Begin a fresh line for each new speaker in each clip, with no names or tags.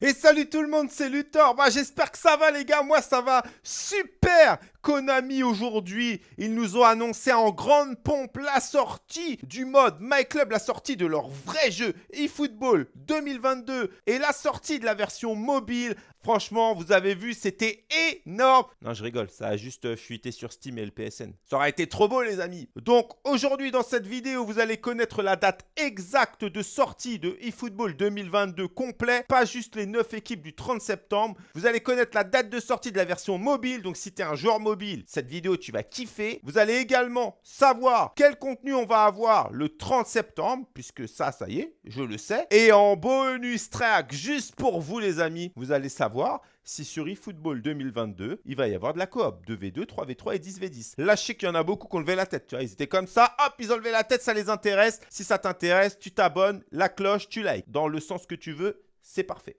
Et salut tout le monde, c'est Luthor. Bah, J'espère que ça va les gars, moi ça va super. Konami aujourd'hui, ils nous ont annoncé en grande pompe la sortie du mode My Club, la sortie de leur vrai jeu eFootball 2022 et la sortie de la version mobile. Franchement, vous avez vu, c'était énorme. Non, je rigole, ça a juste fuité sur Steam et le PSN. Ça aurait été trop beau les amis. Donc aujourd'hui dans cette vidéo, vous allez connaître la date exacte de sortie de eFootball 2022 complet, pas juste les 9 équipes du 30 septembre. Vous allez connaître la date de sortie de la version mobile, donc si tu es un joueur mobile, cette vidéo tu vas kiffer. Vous allez également savoir quel contenu on va avoir le 30 septembre, puisque ça, ça y est, je le sais. Et en bonus track, juste pour vous les amis, vous allez savoir si sur eFootball 2022, il va y avoir de la coop, 2v2, 3v3 et 10v10. Là, je sais qu'il y en a beaucoup qui ont levé la tête, tu ils étaient comme ça, hop, ils ont levé la tête, ça les intéresse. Si ça t'intéresse, tu t'abonnes, la cloche, tu likes, dans le sens que tu veux, c'est parfait.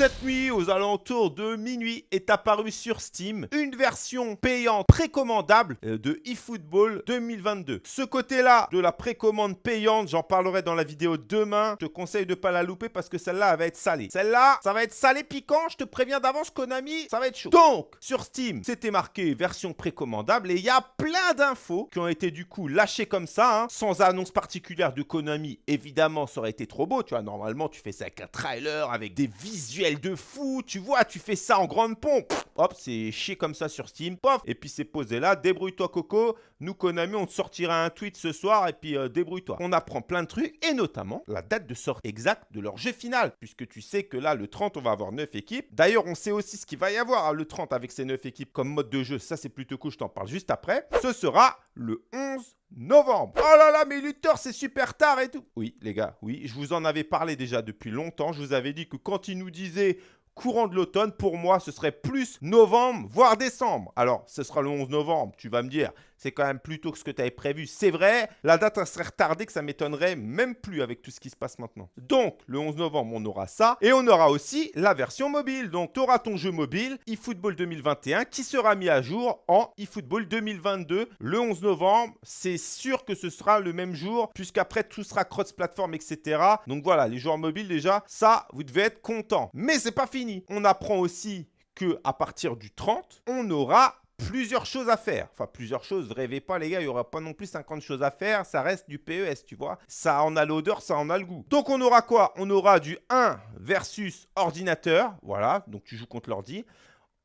Cette nuit, aux alentours de minuit, est apparue sur Steam une version payante précommandable euh, de eFootball 2022. Ce côté-là de la précommande payante, j'en parlerai dans la vidéo demain. Je te conseille de ne pas la louper parce que celle-là, elle va être salée. Celle-là, ça va être salé piquant. Je te préviens d'avance, Konami, ça va être chaud. Donc, sur Steam, c'était marqué version précommandable et il y a plein d'infos qui ont été du coup lâchées comme ça, hein, sans annonce particulière de Konami. Évidemment, ça aurait été trop beau. Tu vois, normalement, tu fais ça avec un trailer, avec des visuels de fou, tu vois, tu fais ça en grande pompe. hop, c'est chier comme ça sur Steam. Pof, et puis c'est posé là. Débrouille-toi, Coco. Nous, Konami, on te sortira un tweet ce soir et puis euh, débrouille-toi. On apprend plein de trucs et notamment la date de sortie exacte de leur jeu final. Puisque tu sais que là, le 30, on va avoir 9 équipes. D'ailleurs, on sait aussi ce qu'il va y avoir hein, le 30 avec ces 9 équipes comme mode de jeu. Ça, c'est plutôt cool. Je t'en parle juste après. Ce sera le 11 novembre. Oh là là, mais Luthor, c'est super tard et tout. Oui, les gars, oui, je vous en avais parlé déjà depuis longtemps. Je vous avais dit que quand il nous disait courant de l'automne, pour moi, ce serait plus novembre, voire décembre. Alors, ce sera le 11 novembre, tu vas me dire, c'est quand même plus tôt que ce que tu avais prévu. C'est vrai, la date serait retardée que ça m'étonnerait même plus avec tout ce qui se passe maintenant. Donc, le 11 novembre, on aura ça. Et on aura aussi la version mobile. Donc, tu auras ton jeu mobile eFootball 2021 qui sera mis à jour en eFootball 2022 le 11 novembre. C'est sûr que ce sera le même jour puisqu'après, tout sera cross-platform, etc. Donc voilà, les joueurs mobiles déjà, ça, vous devez être contents. Mais c'est pas fini. On apprend aussi que à partir du 30, on aura plusieurs choses à faire. Enfin, plusieurs choses, rêvez pas les gars, il n'y aura pas non plus 50 choses à faire, ça reste du PES, tu vois. Ça en a l'odeur, ça en a le goût. Donc on aura quoi? On aura du 1 versus ordinateur, voilà, donc tu joues contre l'ordi.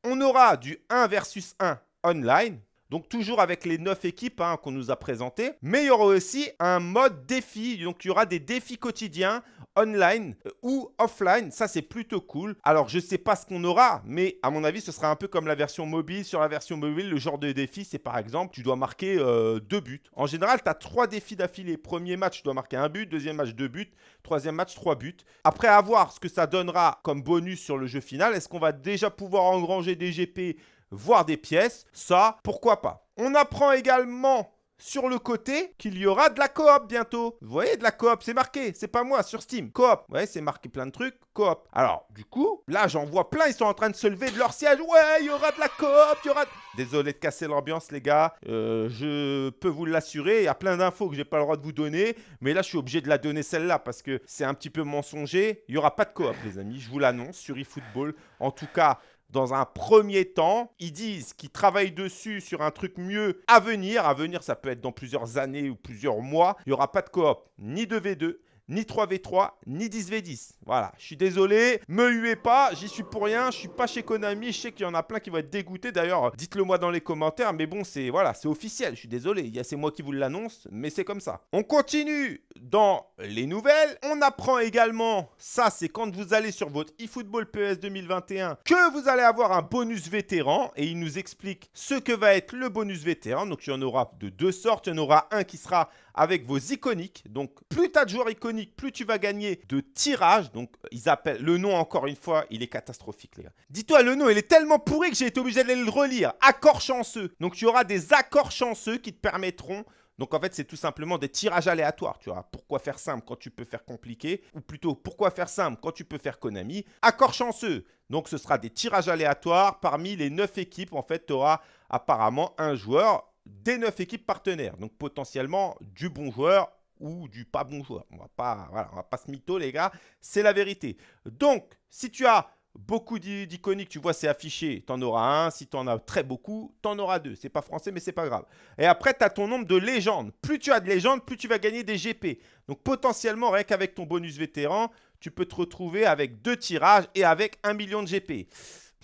On aura du 1 versus 1 online, donc toujours avec les 9 équipes hein, qu'on nous a présentées. Mais il y aura aussi un mode défi. Donc il y aura des défis quotidiens online euh, ou offline. Ça, c'est plutôt cool. Alors, je ne sais pas ce qu'on aura, mais à mon avis, ce sera un peu comme la version mobile. Sur la version mobile, le genre de défi, c'est par exemple, tu dois marquer euh, deux buts. En général, tu as trois défis d'affilée. Premier match, tu dois marquer un but. Deuxième match, deux buts. Troisième match, trois buts. Après avoir ce que ça donnera comme bonus sur le jeu final, est-ce qu'on va déjà pouvoir engranger des GP, voire des pièces Ça, pourquoi pas On apprend également sur le côté qu'il y aura de la coop bientôt. Vous voyez, de la coop, c'est marqué, c'est pas moi, sur Steam. Coop, vous c'est marqué plein de trucs, coop. Alors, du coup, là, j'en vois plein, ils sont en train de se lever de leur siège. Ouais, il y aura de la coop, il y aura... Désolé de casser l'ambiance, les gars. Euh, je peux vous l'assurer, il y a plein d'infos que j'ai pas le droit de vous donner. Mais là, je suis obligé de la donner celle-là parce que c'est un petit peu mensonger. Il y aura pas de coop, les amis, je vous l'annonce, sur eFootball. En tout cas, dans un premier temps. Ils disent qu'ils travaillent dessus sur un truc mieux à venir. À venir, ça peut être dans plusieurs années ou plusieurs mois. Il n'y aura pas de coop ni de V2, ni 3v3, ni 10v10. Voilà, je suis désolé, me huez pas, j'y suis pour rien, je suis pas chez Konami, je sais qu'il y en a plein qui vont être dégoûtés. D'ailleurs, dites-le moi dans les commentaires, mais bon, c'est voilà, c'est officiel, je suis désolé, c'est moi qui vous l'annonce, mais c'est comme ça. On continue dans les nouvelles, on apprend également, ça c'est quand vous allez sur votre eFootball PS 2021, que vous allez avoir un bonus vétéran, et il nous explique ce que va être le bonus vétéran, donc il y en aura de deux sortes, il y en aura un qui sera avec vos iconiques. Donc, plus tu as de joueurs iconiques, plus tu vas gagner de tirages. Donc, ils appellent le nom, encore une fois, il est catastrophique, les gars. Dis-toi, le nom, il est tellement pourri que j'ai été obligé d'aller le relire. Accords chanceux. Donc, tu auras des accords chanceux qui te permettront donc en fait, c'est tout simplement des tirages aléatoires. Tu vois, pourquoi faire simple quand tu peux faire compliqué? Ou plutôt, pourquoi faire simple quand tu peux faire Konami? Accord chanceux. Donc ce sera des tirages aléatoires. Parmi les 9 équipes, en fait, tu auras apparemment un joueur des 9 équipes partenaires. Donc potentiellement du bon joueur ou du pas bon joueur. On va pas, voilà, on va pas se mytho, les gars. C'est la vérité. Donc, si tu as beaucoup d'iconiques, tu vois, c'est affiché, tu en auras un. Si tu en as très beaucoup, tu en auras deux. C'est pas français, mais c'est pas grave. Et après, tu as ton nombre de légendes. Plus tu as de légendes, plus tu vas gagner des GP. Donc, potentiellement, rien qu'avec ton bonus vétéran, tu peux te retrouver avec deux tirages et avec un million de GP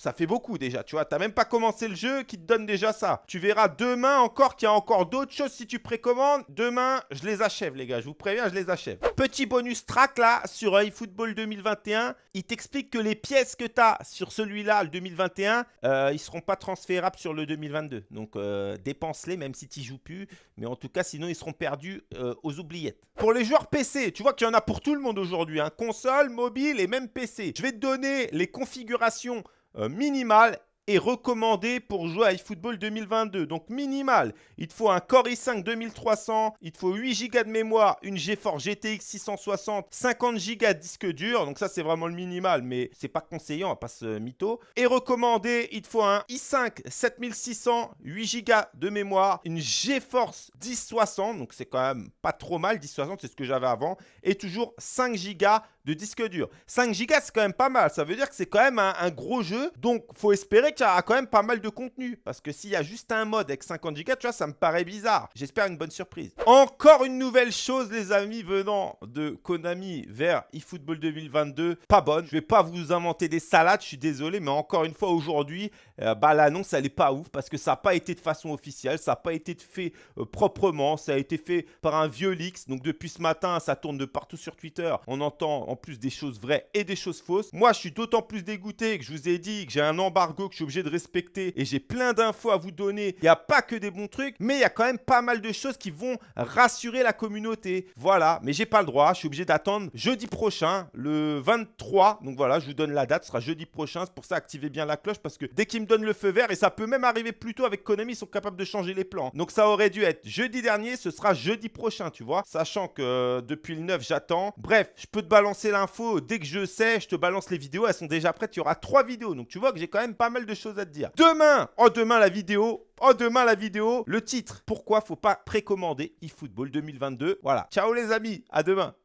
ça fait beaucoup déjà, tu vois. Tu n'as même pas commencé le jeu qui te donne déjà ça. Tu verras demain encore qu'il y a encore d'autres choses si tu précommandes. Demain, je les achève, les gars. Je vous préviens, je les achève. Petit bonus track là sur eFootball 2021. Il t'explique que les pièces que tu as sur celui-là, le 2021, euh, ils seront pas transférables sur le 2022. Donc, euh, dépense-les même si tu n'y joues plus. Mais en tout cas, sinon, ils seront perdus euh, aux oubliettes. Pour les joueurs PC, tu vois qu'il y en a pour tout le monde aujourd'hui. Hein. Console, mobile et même PC. Je vais te donner les configurations euh, minimal est recommandé pour jouer à eFootball 2022. Donc minimal, il te faut un Core i5 2300, il te faut 8 Go de mémoire, une GeForce GTX 660, 50 Go de disque dur. Donc ça c'est vraiment le minimal, mais c'est pas conseillant, on va pas se mytho. Et recommandé, il te faut un i5 7600, 8 Go de mémoire, une GeForce 1060, donc c'est quand même pas trop mal, 1060 c'est ce que j'avais avant, et toujours 5 Go de disque dur. 5 Go c'est quand même pas mal, ça veut dire que c'est quand même un, gros jeu, donc faut espérer qu'il y a quand même pas mal de contenu. Parce que s'il y a juste un mode avec 50 Go, tu vois, ça me paraît bizarre. J'espère une bonne surprise. Encore une nouvelle chose, les amis, venant de Konami vers eFootball 2022. Pas bonne. Je vais pas vous inventer des salades, je suis désolé. Mais encore une fois, aujourd'hui, euh, bah, l'annonce, elle est pas ouf. Parce que ça n'a pas été de façon officielle. Ça n'a pas été fait euh, proprement. Ça a été fait par un vieux leaks. Donc depuis ce matin, ça tourne de partout sur Twitter. On entend en plus des choses vraies et des choses fausses. Moi, je suis d'autant plus dégoûté que je vous ai dit que j'ai un embargo que je suis obligé de respecter et j'ai plein d'infos à vous donner. Il n'y a pas que des bons trucs, mais il y a quand même pas mal de choses qui vont rassurer la communauté. Voilà, mais j'ai pas le droit, je suis obligé d'attendre jeudi prochain, le 23. Donc voilà, je vous donne la date, ce sera jeudi prochain. C'est pour ça, activez bien la cloche parce que dès qu'ils me donnent le feu vert, et ça peut même arriver plus tôt avec Konami, ils sont capables de changer les plans. Donc ça aurait dû être jeudi dernier, ce sera jeudi prochain, tu vois. Sachant que euh, depuis le 9, j'attends. Bref, je peux te balancer l'info dès que je sais, je te balance les vidéos, elles sont déjà prêtes. Il y aura trois vidéos. Donc tu vois que j'ai quand même pas mal de choses à te dire. Demain, oh demain la vidéo, oh demain la vidéo, le titre. Pourquoi faut pas précommander eFootball 2022 Voilà. Ciao les amis, à demain.